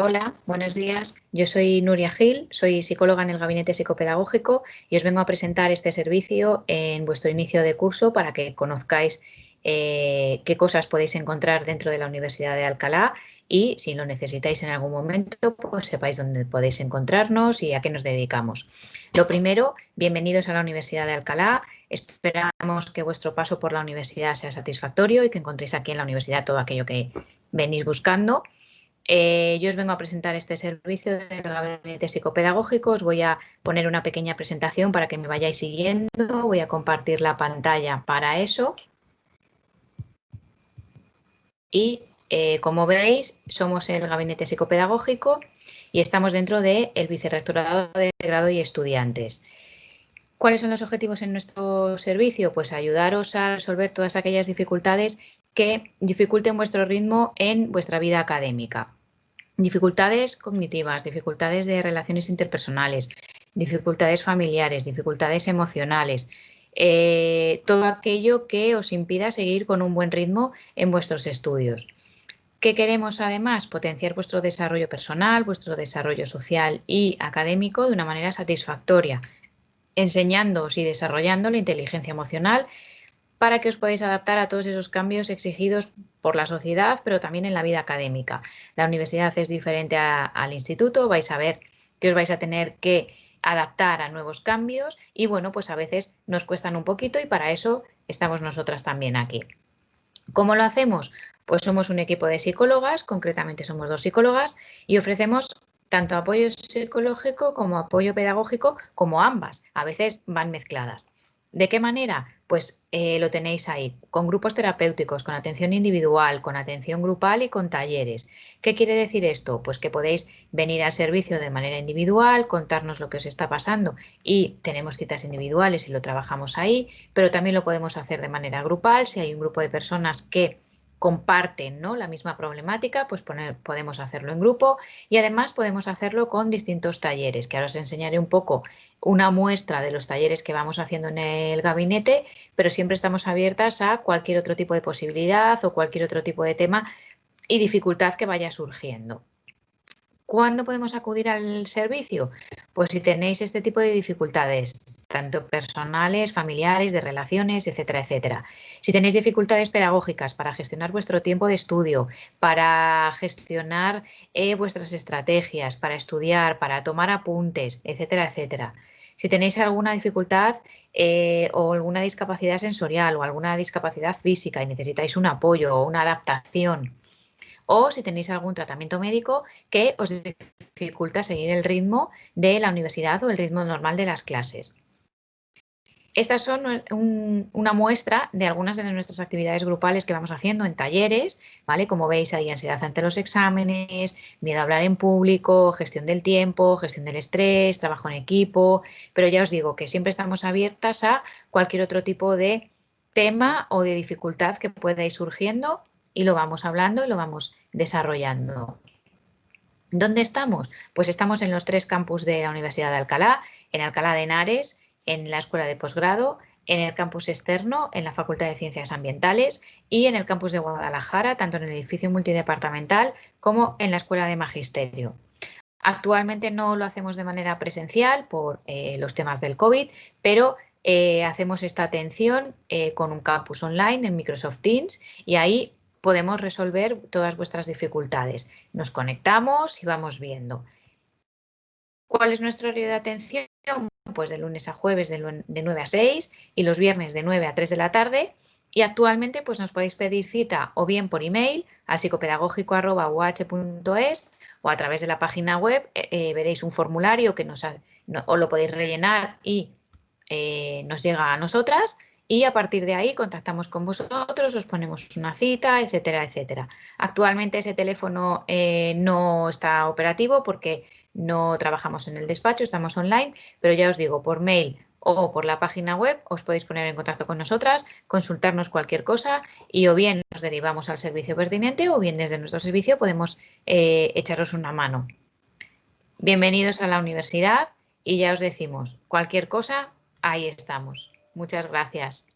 Hola, buenos días. Yo soy Nuria Gil, soy psicóloga en el Gabinete Psicopedagógico y os vengo a presentar este servicio en vuestro inicio de curso para que conozcáis eh, qué cosas podéis encontrar dentro de la Universidad de Alcalá y si lo necesitáis en algún momento, pues sepáis dónde podéis encontrarnos y a qué nos dedicamos. Lo primero, bienvenidos a la Universidad de Alcalá. Esperamos que vuestro paso por la universidad sea satisfactorio y que encontréis aquí en la universidad todo aquello que venís buscando. Eh, yo os vengo a presentar este servicio del gabinete psicopedagógico. Os voy a poner una pequeña presentación para que me vayáis siguiendo. Voy a compartir la pantalla para eso. Y eh, como veis, somos el gabinete psicopedagógico y estamos dentro del vicerrectorado de grado y estudiantes. ¿Cuáles son los objetivos en nuestro servicio? Pues ayudaros a resolver todas aquellas dificultades que dificulten vuestro ritmo en vuestra vida académica. Dificultades cognitivas, dificultades de relaciones interpersonales, dificultades familiares, dificultades emocionales, eh, todo aquello que os impida seguir con un buen ritmo en vuestros estudios. ¿Qué queremos además? Potenciar vuestro desarrollo personal, vuestro desarrollo social y académico de una manera satisfactoria, enseñándoos y desarrollando la inteligencia emocional para que os podáis adaptar a todos esos cambios exigidos por la sociedad, pero también en la vida académica. La universidad es diferente al instituto, vais a ver que os vais a tener que adaptar a nuevos cambios y bueno, pues a veces nos cuestan un poquito y para eso estamos nosotras también aquí. ¿Cómo lo hacemos? Pues somos un equipo de psicólogas, concretamente somos dos psicólogas y ofrecemos tanto apoyo psicológico como apoyo pedagógico, como ambas. A veces van mezcladas. ¿De qué manera? Pues eh, lo tenéis ahí, con grupos terapéuticos, con atención individual, con atención grupal y con talleres. ¿Qué quiere decir esto? Pues que podéis venir al servicio de manera individual, contarnos lo que os está pasando y tenemos citas individuales y lo trabajamos ahí, pero también lo podemos hacer de manera grupal si hay un grupo de personas que comparten ¿no? la misma problemática, pues podemos hacerlo en grupo y además podemos hacerlo con distintos talleres, que ahora os enseñaré un poco una muestra de los talleres que vamos haciendo en el gabinete, pero siempre estamos abiertas a cualquier otro tipo de posibilidad o cualquier otro tipo de tema y dificultad que vaya surgiendo. ¿Cuándo podemos acudir al servicio? Pues si tenéis este tipo de dificultades, tanto personales, familiares, de relaciones, etcétera, etcétera. Si tenéis dificultades pedagógicas para gestionar vuestro tiempo de estudio, para gestionar eh, vuestras estrategias, para estudiar, para tomar apuntes, etcétera, etcétera. Si tenéis alguna dificultad eh, o alguna discapacidad sensorial o alguna discapacidad física y necesitáis un apoyo o una adaptación, o si tenéis algún tratamiento médico que os dificulta seguir el ritmo de la universidad o el ritmo normal de las clases. Estas son una muestra de algunas de nuestras actividades grupales que vamos haciendo en talleres, ¿vale? Como veis, hay ansiedad ante los exámenes, miedo a hablar en público, gestión del tiempo, gestión del estrés, trabajo en equipo, pero ya os digo que siempre estamos abiertas a cualquier otro tipo de tema o de dificultad que pueda ir surgiendo y lo vamos hablando y lo vamos desarrollando. ¿Dónde estamos? Pues estamos en los tres campus de la Universidad de Alcalá, en Alcalá de Henares, en la Escuela de Posgrado, en el campus externo, en la Facultad de Ciencias Ambientales y en el campus de Guadalajara, tanto en el edificio multidepartamental como en la Escuela de Magisterio. Actualmente no lo hacemos de manera presencial por eh, los temas del COVID, pero eh, hacemos esta atención eh, con un campus online en Microsoft Teams y ahí podemos resolver todas vuestras dificultades. Nos conectamos y vamos viendo. ¿Cuál es nuestro horario de atención? Pues de lunes a jueves de, 9 a 6 y los viernes de 9 a 3 de la tarde. Y actualmente pues nos podéis pedir cita o bien por email a psicopedagógico.uh.es o a través de la página web eh, eh, veréis un formulario que nos o lo podéis rellenar y eh, nos llega a nosotras y a partir de ahí contactamos con vosotros, os ponemos una cita, etcétera, etcétera. Actualmente ese teléfono no está operativo porque no trabajamos en el despacho, estamos online, pero ya os digo, por mail o por la página web os podéis poner en contacto con nosotras, consultarnos cualquier cosa y o bien nos derivamos al servicio pertinente o bien desde nuestro servicio podemos eh, echaros una mano. Bienvenidos a la universidad y ya os decimos, cualquier cosa, ahí estamos. Muchas gracias.